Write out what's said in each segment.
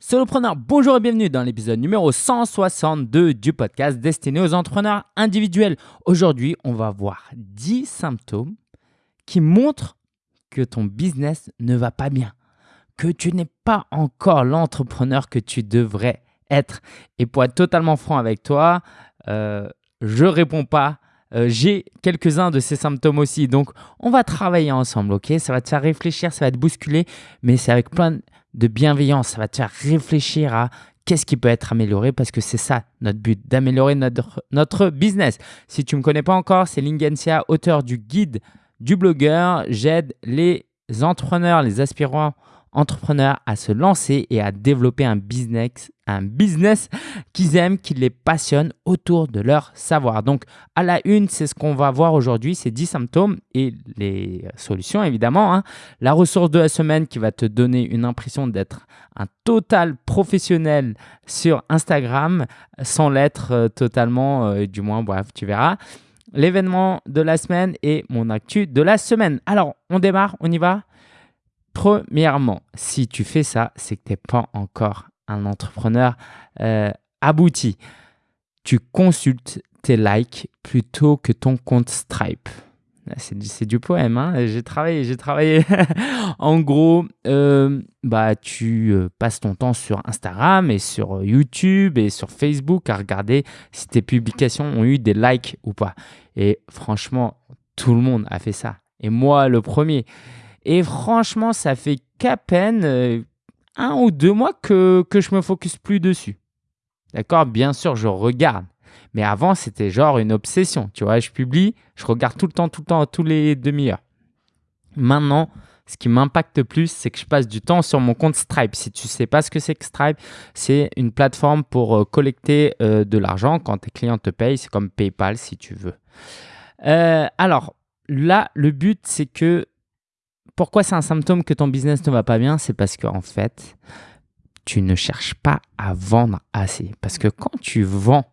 Solopreneur, bonjour et bienvenue dans l'épisode numéro 162 du podcast destiné aux entrepreneurs individuels. Aujourd'hui, on va voir 10 symptômes qui montrent que ton business ne va pas bien, que tu n'es pas encore l'entrepreneur que tu devrais être. Et pour être totalement franc avec toi, euh, je réponds pas. Euh, j'ai quelques-uns de ces symptômes aussi. Donc, on va travailler ensemble, ok? Ça va te faire réfléchir, ça va te bousculer, mais c'est avec plein de bienveillance. Ça va te faire réfléchir à qu'est-ce qui peut être amélioré parce que c'est ça notre but, d'améliorer notre, notre business. Si tu ne me connais pas encore, c'est Lingensia, auteur du guide du blogueur. J'aide les entrepreneurs, les aspirants entrepreneurs à se lancer et à développer un business, un business qu'ils aiment, qui les passionne autour de leur savoir. Donc, à la une, c'est ce qu'on va voir aujourd'hui, ces 10 symptômes et les solutions, évidemment. Hein. La ressource de la semaine qui va te donner une impression d'être un total professionnel sur Instagram sans l'être euh, totalement, euh, du moins, bref, tu verras. L'événement de la semaine et mon actu de la semaine. Alors, on démarre, on y va? Premièrement, si tu fais ça, c'est que tu n'es pas encore un entrepreneur euh, abouti. Tu consultes tes likes plutôt que ton compte Stripe. C'est du poème, hein j'ai travaillé, j'ai travaillé. en gros, euh, bah, tu euh, passes ton temps sur Instagram et sur YouTube et sur Facebook à regarder si tes publications ont eu des likes ou pas. Et franchement, tout le monde a fait ça. Et moi, le premier. Et franchement, ça fait qu'à peine euh, un ou deux mois que, que je me focus plus dessus. D'accord? Bien sûr, je regarde. Mais avant, c'était genre une obsession. Tu vois, je publie, je regarde tout le temps, tout le temps, tous les demi-heures. Maintenant, ce qui m'impacte plus, c'est que je passe du temps sur mon compte Stripe. Si tu ne sais pas ce que c'est que Stripe, c'est une plateforme pour euh, collecter euh, de l'argent quand tes clients te payent. C'est comme PayPal si tu veux. alors là, le but, c'est que pourquoi c'est un symptôme que ton business ne va pas bien? C'est parce qu'en fait, tu ne cherches pas à vendre assez. Parce que quand tu vends,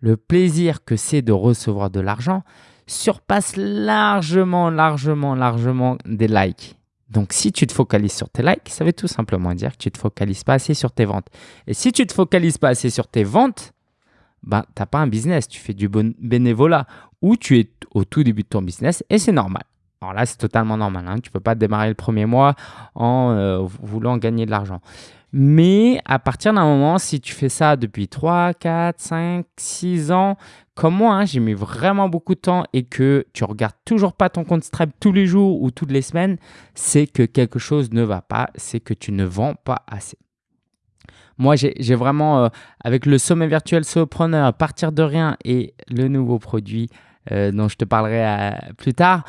le plaisir que c'est de recevoir de l'argent surpasse largement, largement, largement des likes. Donc, si tu te focalises sur tes likes, ça veut tout simplement dire que tu ne te focalises pas assez sur tes ventes. Et si tu ne te focalises pas assez sur tes ventes, ben, tu n'as pas un business, tu fais du bon bénévolat ou tu es au tout début de ton business et c'est normal. Alors là, c'est totalement normal. Hein. Tu ne peux pas démarrer le premier mois en euh, voulant gagner de l'argent. Mais à partir d'un moment, si tu fais ça depuis 3, 4, 5, 6 ans, comme moi, hein, j'ai mis vraiment beaucoup de temps et que tu regardes toujours pas ton compte Stripe tous les jours ou toutes les semaines, c'est que quelque chose ne va pas, c'est que tu ne vends pas assez. Moi, j'ai vraiment, euh, avec le sommet virtuel Solopreneur, partir de rien et le nouveau produit euh, dont je te parlerai plus tard,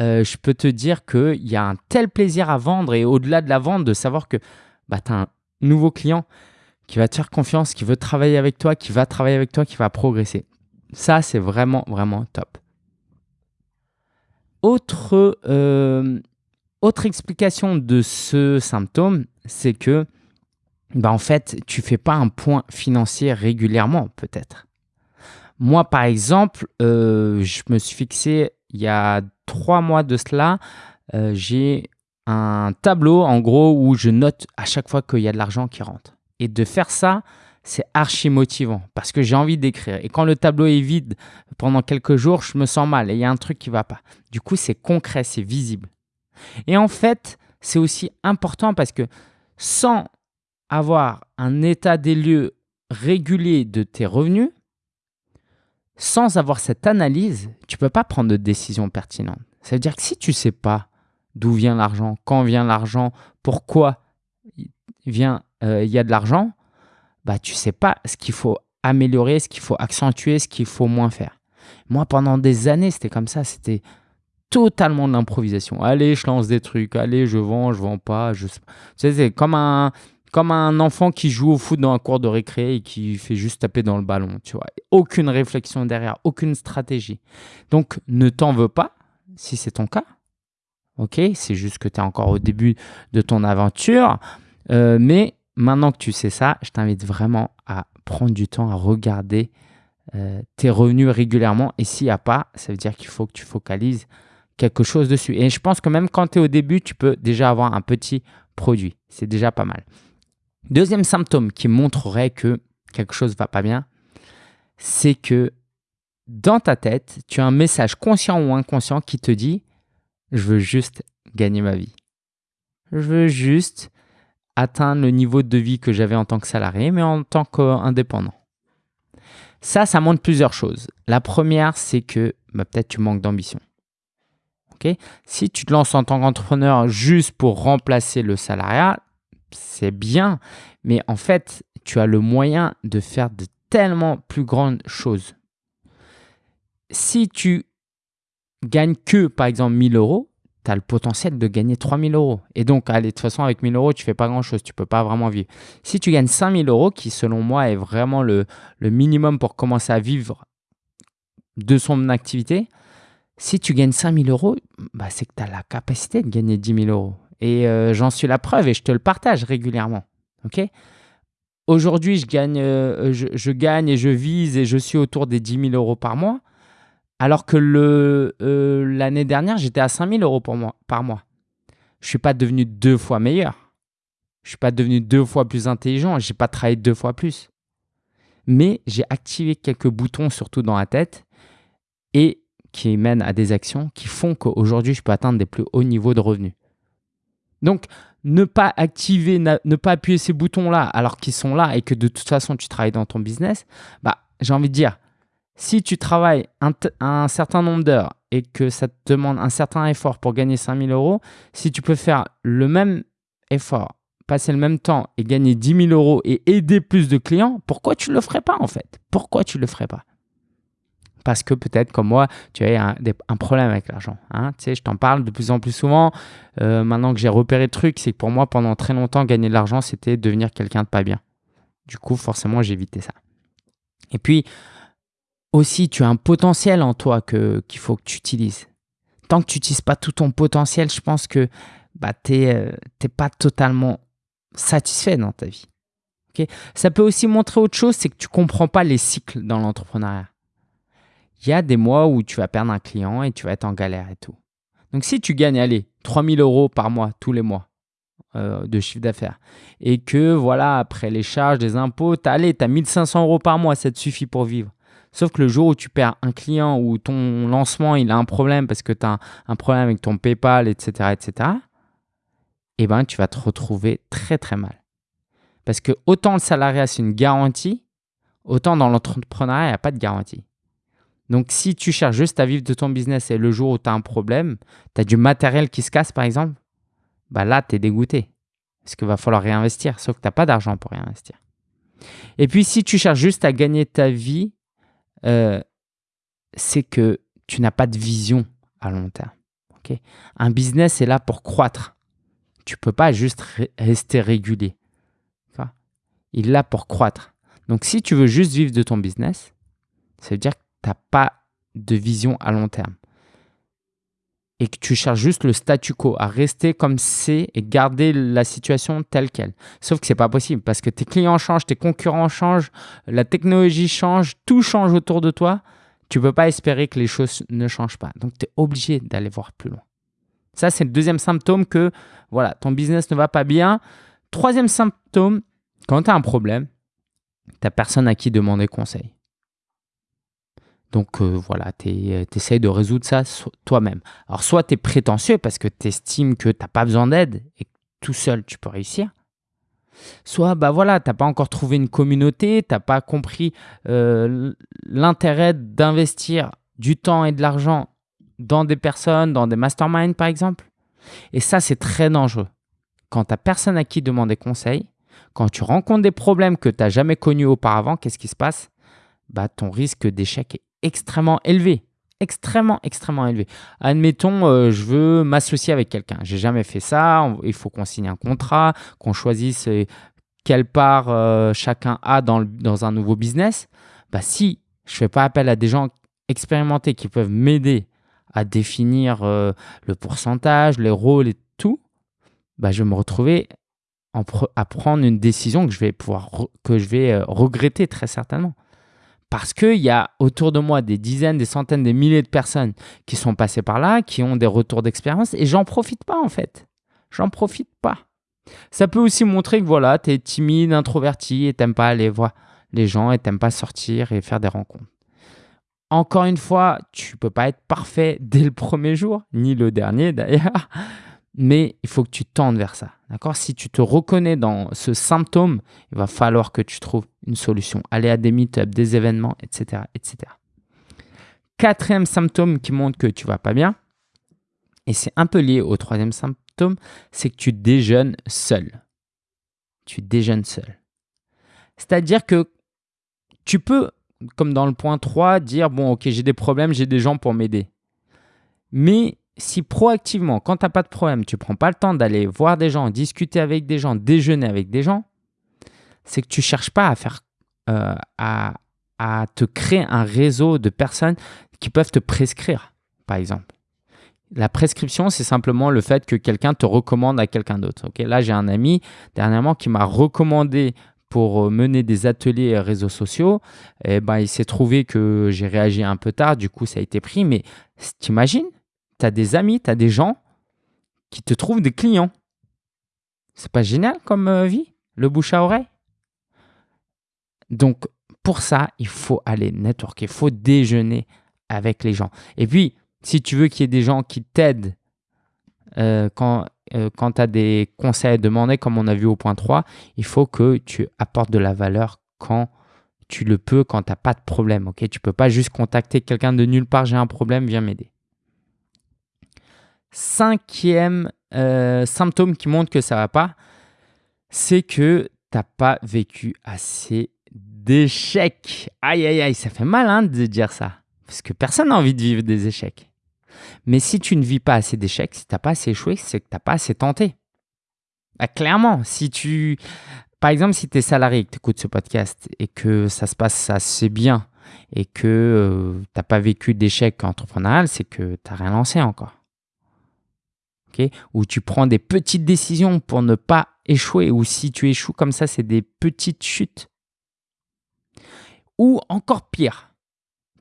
euh, je peux te dire qu'il y a un tel plaisir à vendre et au-delà de la vente, de savoir que bah, tu as un nouveau client qui va te faire confiance, qui veut travailler avec toi, qui va travailler avec toi, qui va progresser. Ça, c'est vraiment, vraiment top. Autre, euh, autre explication de ce symptôme, c'est que bah, en fait, tu ne fais pas un point financier régulièrement, peut-être. Moi, par exemple, euh, je me suis fixé il y a trois mois de cela, euh, j'ai un tableau en gros où je note à chaque fois qu'il y a de l'argent qui rentre. Et de faire ça, c'est archi motivant parce que j'ai envie d'écrire. Et quand le tableau est vide pendant quelques jours, je me sens mal et il y a un truc qui ne va pas. Du coup, c'est concret, c'est visible. Et en fait, c'est aussi important parce que sans avoir un état des lieux régulier de tes revenus, sans avoir cette analyse, tu ne peux pas prendre de décision pertinente. Ça veut dire que si tu ne sais pas d'où vient l'argent, quand vient l'argent, pourquoi vient, euh, il y a de l'argent, bah, tu sais pas ce qu'il faut améliorer, ce qu'il faut accentuer, ce qu'il faut moins faire. Moi, pendant des années, c'était comme ça. C'était totalement de l'improvisation. Allez, je lance des trucs. Allez, je vends, je vends pas. Je... Sais, c'est comme un, comme un enfant qui joue au foot dans un cours de récré et qui fait juste taper dans le ballon, tu vois. Aucune réflexion derrière, aucune stratégie. Donc, ne t'en veux pas si c'est ton cas. Ok, c'est juste que tu es encore au début de ton aventure. Euh, mais maintenant que tu sais ça, je t'invite vraiment à prendre du temps à regarder euh, tes revenus régulièrement. Et s'il n'y a pas, ça veut dire qu'il faut que tu focalises quelque chose dessus. Et je pense que même quand tu es au début, tu peux déjà avoir un petit produit. C'est déjà pas mal. Deuxième symptôme qui montrerait que quelque chose ne va pas bien, c'est que dans ta tête, tu as un message conscient ou inconscient qui te dit je veux juste gagner ma vie. Je veux juste atteindre le niveau de vie que j'avais en tant que salarié, mais en tant qu'indépendant. Ça, ça montre plusieurs choses. La première, c'est que bah, peut-être tu manques d'ambition. si tu te lances en tant qu'entrepreneur juste pour remplacer le salariat, c'est bien, mais en fait, tu as le moyen de faire de tellement plus grandes choses. Si tu gagnes que, par exemple, 1000 euros, tu as le potentiel de gagner 3000 euros. Et donc, allez, de toute façon, avec 1000 euros, tu fais pas grand-chose, tu peux pas vraiment vivre. Si tu gagnes 5000 euros, qui selon moi est vraiment le, minimum pour commencer à vivre de son activité, si tu gagnes 5000 euros, bah, c'est que tu as la capacité de gagner 10 000 euros. Et euh, j'en suis la preuve et je te le partage régulièrement. ok? Aujourd'hui, je gagne, euh, je, gagne et je vise et je suis autour des 10 000 euros par mois. Alors que euh, l'année dernière, j'étais à 5 000 euros par mois. Je ne suis pas devenu deux fois meilleur. Je ne suis pas devenu deux fois plus intelligent. Je n'ai pas travaillé deux fois plus. Mais j'ai activé quelques boutons, surtout dans la tête, et qui mènent à des actions qui font qu'aujourd'hui, je peux atteindre des plus hauts niveaux de revenus. Donc, ne pas activer, ne pas appuyer ces boutons-là alors qu'ils sont là et que de toute façon tu travailles dans ton business, bah, j'ai envie de dire, si tu travailles un, certain nombre d'heures et que ça te demande un certain effort pour gagner 5000 euros, si tu peux faire le même effort, passer le même temps et gagner 10 000 euros et aider plus de clients, pourquoi tu ne le ferais pas en fait? Pourquoi tu ne le ferais pas? Parce que peut-être comme moi, tu as un, problème avec l'argent. Hein. Tu sais, je t'en parle de plus en plus souvent. Euh, maintenant que j'ai repéré le truc, c'est que pour moi, pendant très longtemps, gagner de l'argent, c'était devenir quelqu'un de pas bien. Du coup, forcément, évité ça. Et puis, aussi, tu as un potentiel en toi qu'il faut que tu utilises. Tant que tu n'utilises pas tout ton potentiel, je pense que bah, tu n'es euh, pas totalement satisfait dans ta vie. ça peut aussi montrer autre chose, c'est que tu ne comprends pas les cycles dans l'entrepreneuriat il y a des mois où tu vas perdre un client et tu vas être en galère et tout. Donc, si tu gagnes, allez, 3000 euros par mois, tous les mois euh, de chiffre d'affaires, et que voilà, après les charges, des impôts, tu as, allez, tu as 1500 euros par mois, ça te suffit pour vivre. Sauf que le jour où tu perds un client ou ton lancement, il a un problème parce que tu as un, problème avec ton PayPal, etc., etc., eh ben, tu vas te retrouver très, très mal. Parce que autant le salariat, c'est une garantie, autant dans l'entrepreneuriat, il n'y a pas de garantie. Donc, si tu cherches juste à vivre de ton business et le jour où tu as un problème, tu as du matériel qui se casse par exemple, bah là, tu es dégoûté. Parce qu'il va falloir réinvestir, sauf que tu n'as pas d'argent pour réinvestir. Et puis, si tu cherches juste à gagner ta vie, euh, c'est que tu n'as pas de vision à long terme. un business est là pour croître. Tu ne peux pas juste rester régulier. Il est là pour croître. Donc, si tu veux juste vivre de ton business, ça veut dire que tu n'as pas de vision à long terme et que tu cherches juste le statu quo, à rester comme c'est et garder la situation telle qu'elle. Sauf que ce n'est pas possible parce que tes clients changent, tes concurrents changent, la technologie change, tout change autour de toi. Tu peux pas espérer que les choses ne changent pas. Donc, tu es obligé d'aller voir plus loin. Ça, c'est le deuxième symptôme que voilà, ton business ne va pas bien. Troisième symptôme, quand tu as un problème, tu n'as personne à qui demander conseil. Donc euh, voilà, tu euh, essayes de résoudre ça toi-même. Alors soit tu es prétentieux parce que tu estimes que tu n'as pas besoin d'aide et que tout seul tu peux réussir. Soit bah voilà, tu n'as pas encore trouvé une communauté, tu n'as pas compris euh, l'intérêt d'investir du temps et de l'argent dans des personnes, dans des masterminds par exemple. Et ça, c'est très dangereux. Quand tu n'as personne à qui demander conseil, quand tu rencontres des problèmes que tu n'as jamais connus auparavant, qu'est-ce qui se passe? Bah, Ton risque d'échec est extrêmement élevé. Extrêmement, extrêmement élevé. Admettons, euh, je veux m'associer avec quelqu'un. J'ai jamais fait ça. Il faut qu'on signe un contrat, qu'on choisisse euh, quelle part euh, chacun a dans, dans, un nouveau business. Bah, si je ne fais pas appel à des gens expérimentés qui peuvent m'aider à définir le pourcentage, les rôles et tout, bah, je vais me retrouver à prendre une décision que je vais pouvoir que je vais regretter très certainement. Parce qu'il y a autour de moi des dizaines, des centaines, des milliers de personnes qui sont passées par là, qui ont des retours d'expérience et j'en profite pas en fait. J'en profite pas. Ça peut aussi montrer que voilà, tu es timide, introverti et t'aimes pas aller voir les gens et t'aimes pas sortir et faire des rencontres. Encore une fois, tu peux pas être parfait dès le premier jour, ni le dernier d'ailleurs, mais il faut que tu tendes vers ça. D'accord? Si tu te reconnais dans ce symptôme, il va falloir que tu trouves une solution. Aller à des meet des événements, etc., etc. Quatrième symptôme qui montre que tu vas pas bien, et c'est un peu lié au troisième symptôme, c'est que tu déjeunes seul. Tu déjeunes seul. C'est-à-dire que tu peux comme dans le point 3, dire bon, ok, j'ai des problèmes, j'ai des gens pour m'aider. Mais si proactivement, quand tu n'as pas de problème, tu ne prends pas le temps d'aller voir des gens, discuter avec des gens, déjeuner avec des gens, c'est que tu ne cherches pas à faire euh, à, te créer un réseau de personnes qui peuvent te prescrire, par exemple. La prescription, c'est simplement le fait que quelqu'un te recommande à quelqu'un d'autre. Ok, Là, j'ai un ami dernièrement qui m'a recommandé pour euh, mener des ateliers réseaux sociaux, eh ben, il s'est trouvé que j'ai réagi un peu tard, du coup ça a été pris. Mais t'imagines, tu as des amis, tu as des gens qui te trouvent des clients. C'est pas génial comme euh, vie, le bouche à oreille? Donc pour ça, il faut aller networker, il faut déjeuner avec les gens. Et puis, si tu veux qu'il y ait des gens qui t'aident euh, quand euh, tu as des conseils à demander, comme on a vu au point 3, il faut que tu apportes de la valeur quand tu le peux, quand tu n'as pas de problème. ok? Tu ne peux pas juste contacter quelqu'un de nulle part, j'ai un problème, viens m'aider. Cinquième euh, symptôme qui montre que ça va pas, c'est que tu n'as pas vécu assez d'échecs. Aïe, aïe, aïe, ça fait mal hein, de dire ça. Parce que personne n'a envie de vivre des échecs. Mais si tu ne vis pas assez d'échecs, si tu n'as pas assez échoué, c'est que tu n'as pas assez tenté. Bah, clairement, si tu. Par exemple, si tu es salarié et que tu écoutes ce podcast et que ça se passe assez bien et que euh, tu n'as pas vécu d'échec entrepreneurial, c'est que tu n'as rien lancé encore. Ou tu prends des petites décisions pour ne pas échouer, ou si tu échoues comme ça, c'est des petites chutes. Ou encore pire,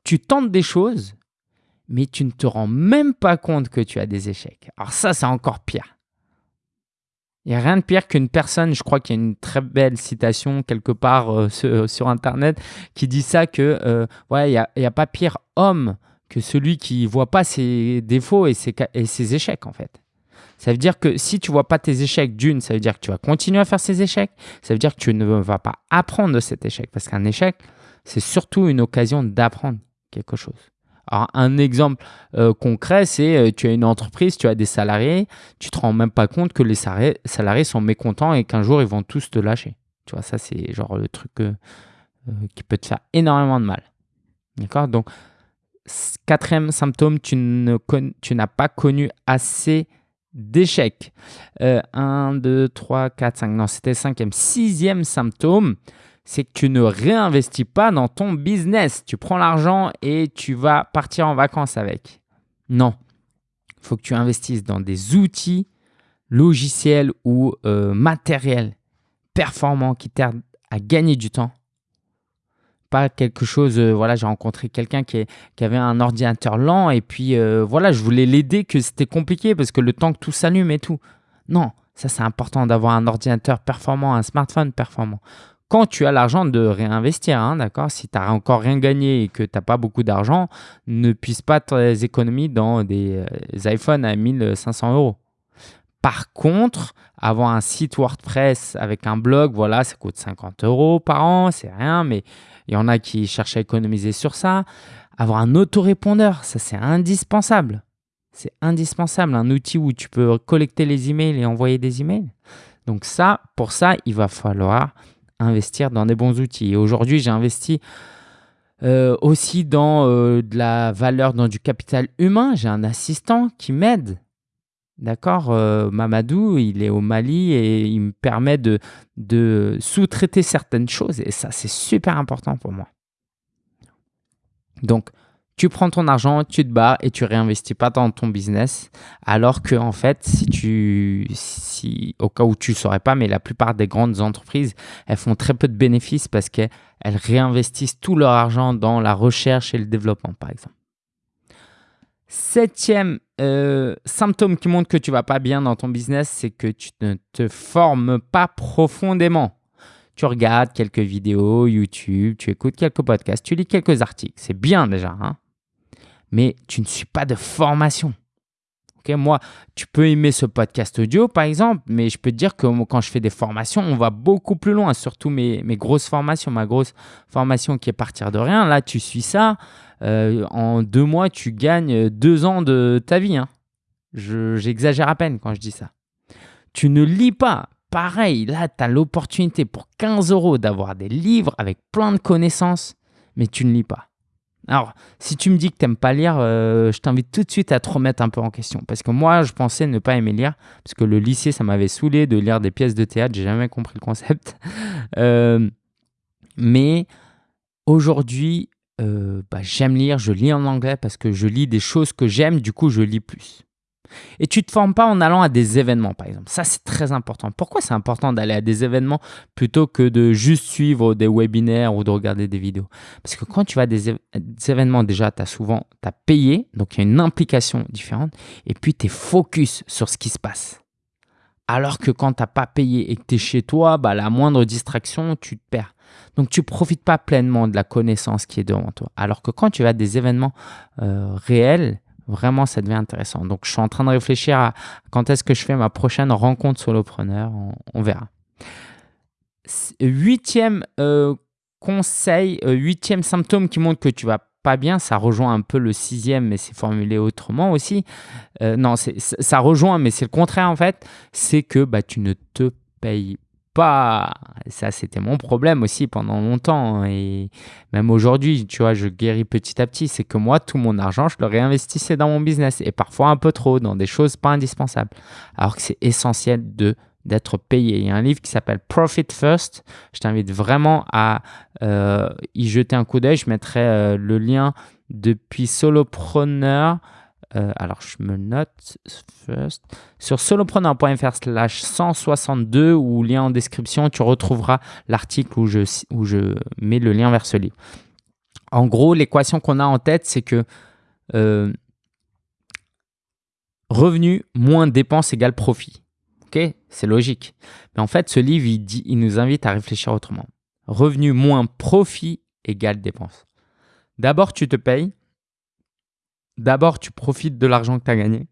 tu tentes des choses mais tu ne te rends même pas compte que tu as des échecs. Alors ça, c'est encore pire. Il n'y a rien de pire qu'une personne, je crois qu'il y a une très belle citation quelque part euh, sur, Internet qui dit ça, que euh, ouais, il n'y a, pas pire homme que celui qui ne voit pas ses défauts et ses échecs en fait. Ça veut dire que si tu vois pas tes échecs, d'une, ça veut dire que tu vas continuer à faire ces échecs. Ça veut dire que tu ne vas pas apprendre de cet échec. Parce qu'un échec, c'est surtout une occasion d'apprendre quelque chose. Alors, un exemple euh, concret, c'est euh, tu as une entreprise, tu as des salariés, tu te rends même pas compte que les salariés sont mécontents et qu'un jour ils vont tous te lâcher. Tu vois, ça c'est genre le truc euh, qui peut te faire énormément de mal. D'accord? Donc, quatrième symptôme, tu n'as pas connu assez d'échecs. 1, 2, 3, 4, 5. Non, c'était le cinquième. Sixième symptôme, c'est que tu ne réinvestis pas dans ton business. Tu prends l'argent et tu vas partir en vacances avec. Non. Il faut que tu investisses dans des outils logiciels ou euh, matériels performants qui t'aident à gagner du temps. Pas quelque chose, euh, voilà, j'ai rencontré quelqu'un qui, avait un ordinateur lent et puis euh, voilà, je voulais l'aider que c'était compliqué parce que le temps que tout s'allume et tout. Non, ça c'est important d'avoir un ordinateur performant, un smartphone performant quand tu as l'argent de réinvestir, hein, d'accord Si tu n'as encore rien gagné et que tu n'as pas beaucoup d'argent, ne puisse pas tes économies dans des, euh, iPhones à 1500 euros. Par contre, avoir un site WordPress avec un blog, voilà, ça coûte 50 euros par an, c'est rien, mais il y en a qui cherchent à économiser sur ça. Avoir un autorépondeur, ça c'est indispensable. C'est indispensable, un outil où tu peux collecter les emails et envoyer des emails. Donc ça, pour ça, il va falloir investir dans des bons outils. Aujourd'hui, j'ai investi euh, aussi dans euh, de la valeur, dans du capital humain. J'ai un assistant qui m'aide. D'accord euh, Mamadou, il est au Mali et il me permet de, sous-traiter certaines choses. Et ça, c'est super important pour moi. Donc, tu prends ton argent, tu te barres et tu réinvestis pas dans ton business. Alors que, en fait, si tu, si, au cas où tu ne saurais pas, mais la plupart des grandes entreprises, elles font très peu de bénéfices parce qu'elles réinvestissent tout leur argent dans la recherche et le développement, par exemple. Septième euh, symptôme qui montre que tu vas pas bien dans ton business, c'est que tu ne te formes pas profondément. Tu regardes quelques vidéos YouTube, tu écoutes quelques podcasts, tu lis quelques articles. C'est bien déjà, hein mais tu ne suis pas de formation. moi, tu peux aimer ce podcast audio, par exemple, mais je peux te dire que quand je fais des formations, on va beaucoup plus loin, surtout mes, mes grosses formations. Ma grosse formation qui est partir de rien, là, tu suis ça. Euh, en deux mois, tu gagnes deux ans de ta vie. Hein. J'exagère à peine quand je dis ça. Tu ne lis pas. Pareil, là, tu as l'opportunité pour 15 euros d'avoir des livres avec plein de connaissances, mais tu ne lis pas. Alors, si tu me dis que tu n'aimes pas lire, euh, je t'invite tout de suite à te remettre un peu en question. Parce que moi, je pensais ne pas aimer lire, parce que le lycée, ça m'avait saoulé de lire des pièces de théâtre. J'ai jamais compris le concept. Euh, mais aujourd'hui, euh, bah, j'aime lire. Je lis en anglais parce que je lis des choses que j'aime. Du coup, je lis plus. Et tu ne te formes pas en allant à des événements, par exemple. Ça, c'est très important. Pourquoi c'est important d'aller à des événements plutôt que de juste suivre des webinaires ou de regarder des vidéos? Parce que quand tu vas à des, événements, déjà, tu as souvent as payé, donc il y a une implication différente, et puis tu es focus sur ce qui se passe. Alors que quand tu n'as pas payé et que tu es chez toi, bah, la moindre distraction, tu te perds. Donc, tu ne profites pas pleinement de la connaissance qui est devant toi. Alors que quand tu vas des événements euh, réels, Vraiment, ça devient intéressant. Donc, je suis en train de réfléchir à quand est-ce que je fais ma prochaine rencontre solopreneur. On, on verra. Huitième euh, conseil, euh, huitième symptôme qui montre que tu vas pas bien, ça rejoint un peu le sixième, mais c'est formulé autrement aussi. Euh, non, ça rejoint, mais c'est le contraire en fait. C'est que bah, tu ne te payes pas. Ça, c'était mon problème aussi pendant longtemps. Hein, et même aujourd'hui, tu vois, je guéris petit à petit. C'est que moi, tout mon argent, je le réinvestissais dans mon business. Et parfois un peu trop, dans des choses pas indispensables. Alors que c'est essentiel de d'être payé. Il y a un livre qui s'appelle Profit First. Je t'invite vraiment à euh, y jeter un coup d'œil. Je mettrai euh, le lien depuis Solopreneur euh, alors, je me note first. Sur solopreneur.fr slash 162 ou lien en description, tu retrouveras l'article où je, où je mets le lien vers ce livre. En gros, l'équation qu'on a en tête, c'est que revenu moins dépenses égale profit. Ok C'est logique. Mais en fait, ce livre, il, dit, il nous invite à réfléchir autrement. Revenu moins profit égale dépenses. D'abord, tu te payes d'abord, tu profites de l'argent que tu as gagné.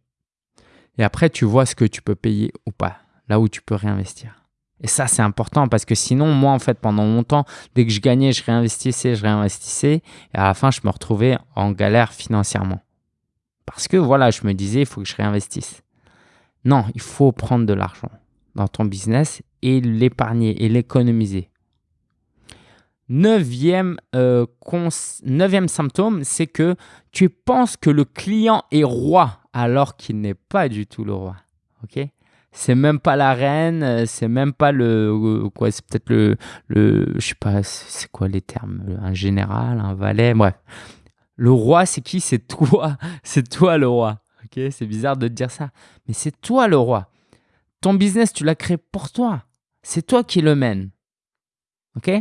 Et après, tu vois ce que tu peux payer ou pas, là où tu peux réinvestir. Et ça, c'est important parce que sinon, moi, en fait, pendant longtemps, dès que je gagnais, je réinvestissais, je réinvestissais. Et à la fin, je me retrouvais en galère financièrement. Parce que voilà, je me disais, il faut que je réinvestisse. Non, il faut prendre de l'argent dans ton business et l'épargner et l'économiser. Neuvième, euh, neuvième symptôme, c'est que tu penses que le client est roi alors qu'il n'est pas du tout le roi. Ok? C'est même pas la reine, euh, c'est même pas le euh, quoi, c'est peut-être le le je sais pas, c'est quoi les termes, un général, un valet, bref. Le roi, c'est qui? C'est toi, c'est toi le roi. C'est bizarre de te dire ça, mais c'est toi le roi. Ton business, tu l'as créé pour toi. C'est toi qui le mène. Ok?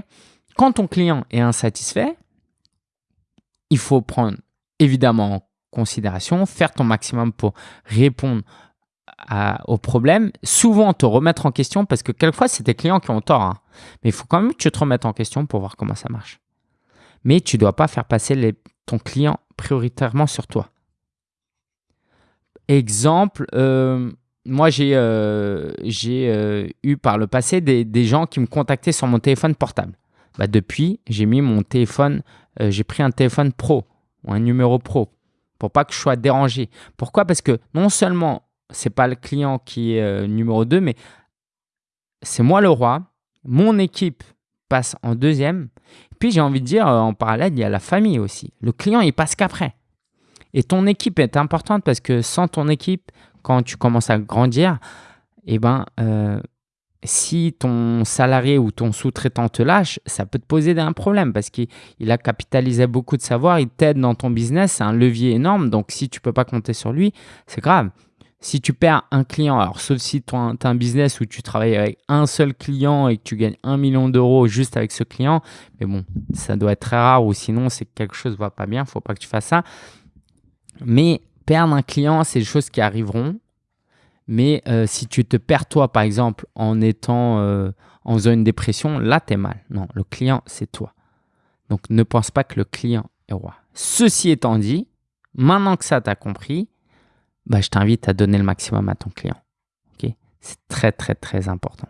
Quand ton client est insatisfait, il faut prendre évidemment en considération, faire ton maximum pour répondre au problème, souvent te remettre en question parce que quelquefois c'est tes clients qui ont tort. Hein. Mais il faut quand même que tu te remettes en question pour voir comment ça marche. Mais tu ne dois pas faire passer ton client prioritairement sur toi. Exemple, euh, moi j'ai euh, euh, eu par le passé des gens qui me contactaient sur mon téléphone portable. Bah, depuis, j'ai mis mon téléphone, euh, j'ai pris un téléphone pro ou un numéro pro pour pas que je sois dérangé. Pourquoi? Parce que non seulement c'est pas le client qui est euh, numéro 2, mais c'est moi le roi. Mon équipe passe en deuxième. Puis j'ai envie de dire, euh, en parallèle, il y a la famille aussi. Le client, il passe qu'après. Et ton équipe est importante parce que sans ton équipe, quand tu commences à grandir, eh ben, si ton salarié ou ton sous-traitant te lâche, ça peut te poser un problème parce qu'il a capitalisé beaucoup de savoir, il t'aide dans ton business, c'est un levier énorme. Donc, si tu ne peux pas compter sur lui, c'est grave. Si tu perds un client, alors sauf si tu as un business où tu travailles avec un seul client et que tu gagnes un million d'euros juste avec ce client, mais bon, ça doit être très rare ou sinon c'est quelque chose ne va pas bien, il ne faut pas que tu fasses ça. Mais perdre un client, c'est des choses qui arriveront. Mais euh, si tu te perds toi, par exemple, en étant euh, en une dépression, là, tu es mal. Non, le client, c'est toi. Donc, ne pense pas que le client est roi. Ceci étant dit, maintenant que ça t'a compris, bah, je t'invite à donner le maximum à ton client. c'est très, très, très important.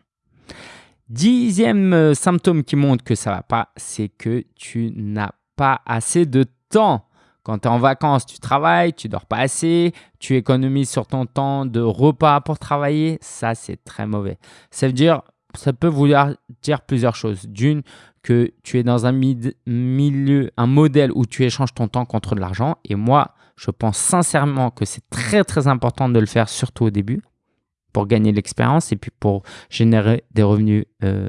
Dixième euh, symptôme qui montre que ça ne va pas, c'est que tu n'as pas assez de temps. Quand tu es en vacances, tu travailles, tu dors pas assez, tu économises sur ton temps de repas pour travailler. Ça, c'est très mauvais. Ça veut dire, ça peut vouloir dire plusieurs choses. D'une, que tu es dans un milieu, un modèle où tu échanges ton temps contre de l'argent. Et moi, je pense sincèrement que c'est très, très important de le faire, surtout au début pour gagner l'expérience et puis pour générer des revenus euh,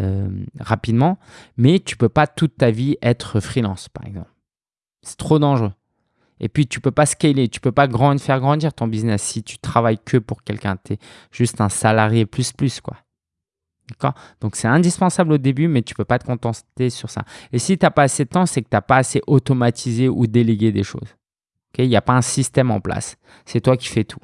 euh, rapidement. Mais tu peux pas toute ta vie être freelance, par exemple. C'est trop dangereux. Et puis, tu peux pas scaler, tu peux pas grand, faire grandir ton business si tu travailles que pour quelqu'un. Tu es juste un salarié plus plus, quoi. D'accord? Donc, c'est indispensable au début, mais tu peux pas te contenter sur ça. Et si tu n'as pas assez de temps, c'est que tu n'as pas assez automatisé ou délégué des choses. Il n'y a pas un système en place. C'est toi qui fais tout.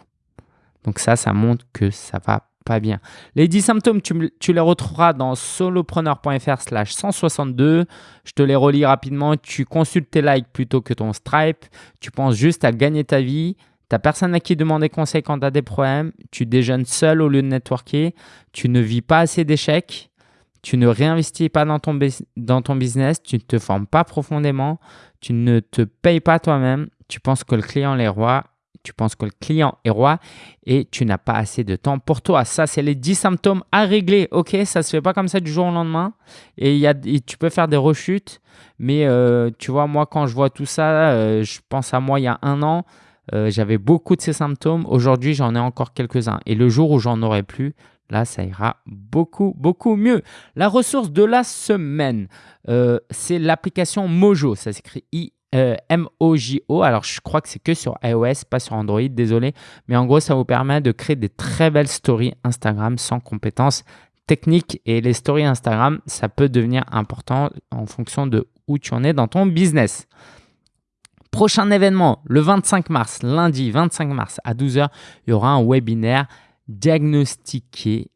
Donc ça, ça montre que ça va pas bien. Les 10 symptômes, tu, les retrouveras dans solopreneur.fr slash 162. Je te les relis rapidement. Tu consultes tes likes plutôt que ton Stripe. Tu penses juste à gagner ta vie. Tu n'as personne à qui demander conseil quand tu as des problèmes. Tu déjeunes seul au lieu de networker. Tu ne vis pas assez d'échecs. Tu ne réinvestis pas dans ton, dans ton business. Tu ne te formes pas profondément. Tu ne te payes pas toi-même. Tu penses que le client est roi tu penses que le client est roi et tu n'as pas assez de temps pour toi. Ça, c'est les 10 symptômes à régler. Ok, ça ne se fait pas comme ça du jour au lendemain. Et, tu peux faire des rechutes. Mais euh, tu vois, moi, quand je vois tout ça, euh, je pense à moi il y a un an. Euh, j'avais beaucoup de ces symptômes. Aujourd'hui, j'en ai encore quelques-uns. Et le jour où j'en aurai plus, là, ça ira beaucoup, beaucoup mieux. La ressource de la semaine, c'est l'application Mojo. Ça s'écrit I euh, M-O-J-O. Alors, je crois que c'est que sur iOS, pas sur Android, désolé. Mais en gros, ça vous permet de créer des très belles stories Instagram sans compétences techniques. Et les stories Instagram, ça peut devenir important en fonction de où tu en es dans ton business. Prochain événement, le 25 mars, lundi 25 mars à 12h, il y aura un webinaire diagnostiquer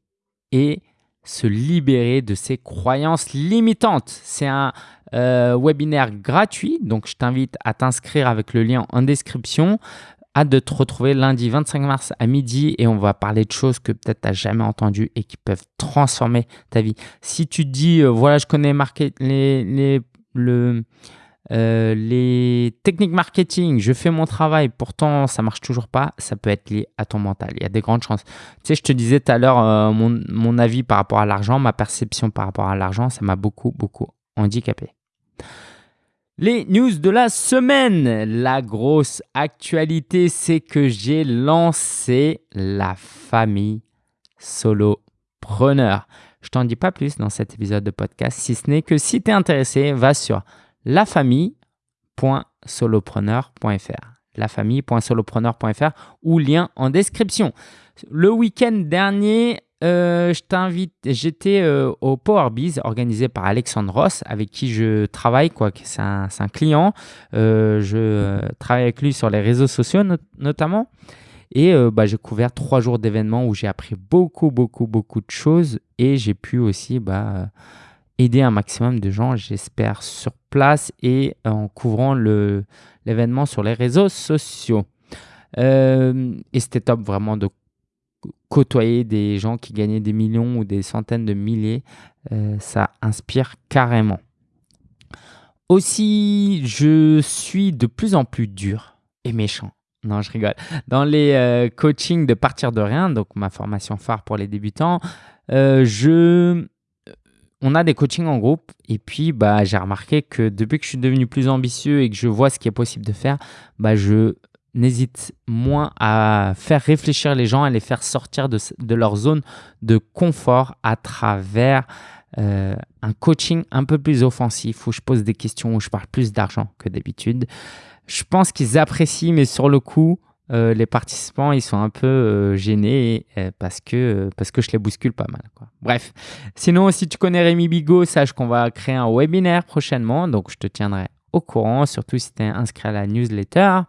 et se libérer de ses croyances limitantes. C'est un euh, webinaire gratuit. Donc, je t'invite à t'inscrire avec le lien en description. Hâte de te retrouver lundi 25 mars à midi et on va parler de choses que peut-être tu n'as jamais entendues et qui peuvent transformer ta vie. Si tu te dis, euh, voilà, je connais euh, les techniques marketing, je fais mon travail, pourtant ça marche toujours pas, ça peut être lié à ton mental. Il y a des grandes chances. Tu sais, je te disais tout à l'heure mon avis par rapport à l'argent, ma perception par rapport à l'argent, ça m'a beaucoup, beaucoup handicapé. Les news de la semaine. La grosse actualité, c'est que j'ai lancé la famille solopreneur. Je t'en dis pas plus dans cet épisode de podcast, si ce n'est que si tu es intéressé, va sur lafamille.solopreneur.fr lafamille.solopreneur.fr ou lien en description. Le week-end dernier, euh, je t'invite, j'étais euh, au PowerBiz organisé par Alexandre Ross avec qui je travaille, quoi. C'est un, client. Euh, je travaille avec lui sur les réseaux sociaux notamment. Et bah, j'ai couvert trois jours d'événements où j'ai appris beaucoup, beaucoup, beaucoup de choses et j'ai pu aussi bah, aider un maximum de gens, j'espère, sur place et en couvrant l'événement sur les réseaux sociaux. et c'était top vraiment de côtoyer des gens qui gagnaient des millions ou des centaines de milliers, euh, ça inspire carrément. Aussi, je suis de plus en plus dur et méchant. Non, je rigole. Dans les euh, coachings de partir de rien, donc ma formation phare pour les débutants, euh, je on a des coachings en groupe et puis bah, j'ai remarqué que depuis que je suis devenu plus ambitieux et que je vois ce qui est possible de faire, bah, je n'hésite moins à faire réfléchir les gens, à les faire sortir de, leur zone de confort à travers euh, un coaching un peu plus offensif où je pose des questions, où je parle plus d'argent que d'habitude. Je pense qu'ils apprécient, mais sur le coup, euh, les participants, ils sont un peu euh, gênés parce, que, parce que je les bouscule pas mal. Bref, sinon, si tu connais Rémi Bigot, sache qu'on va créer un webinaire prochainement, donc je te tiendrai au courant, surtout si tu es inscrit à la newsletter.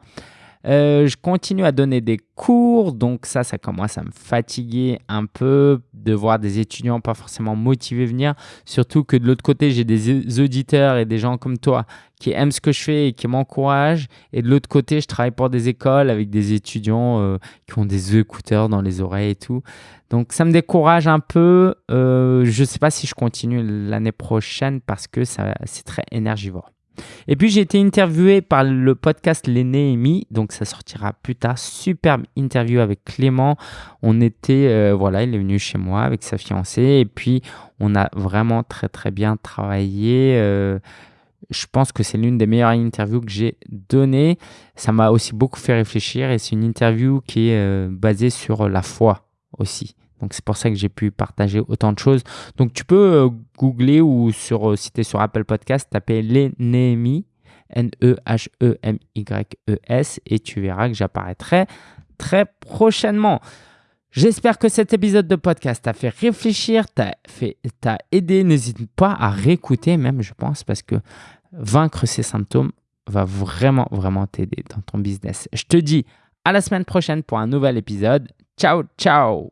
Euh, je continue à donner des cours, donc ça, ça commence à me fatiguer un peu de voir des étudiants pas forcément motivés venir. Surtout que de l'autre côté, j'ai des auditeurs et des gens comme toi qui aiment ce que je fais et qui m'encouragent. Et de l'autre côté, je travaille pour des écoles avec des étudiants euh, qui ont des écouteurs dans les oreilles et tout. Donc ça me décourage un peu. Euh, je ne sais pas si je continue l'année prochaine parce que c'est très énergivore. Et puis j'ai été interviewé par le podcast Les donc ça sortira plus tard. Superbe interview avec Clément. On était, euh, voilà, il est venu chez moi avec sa fiancée et puis on a vraiment très très bien travaillé. Euh, je pense que c'est l'une des meilleures interviews que j'ai données. Ça m'a aussi beaucoup fait réfléchir et c'est une interview qui est euh, basée sur la foi aussi. Donc c'est pour ça que j'ai pu partager autant de choses. Donc tu peux euh, googler ou sur, euh, si tu es sur Apple Podcast, taper les N-E-H-E-M-Y-E-S, et tu verras que j'apparaîtrai très prochainement. J'espère que cet épisode de podcast t'a fait réfléchir, t'a aidé. N'hésite pas à réécouter même, je pense, parce que vaincre ces symptômes va vraiment, vraiment t'aider dans ton business. Je te dis à la semaine prochaine pour un nouvel épisode. Ciao, ciao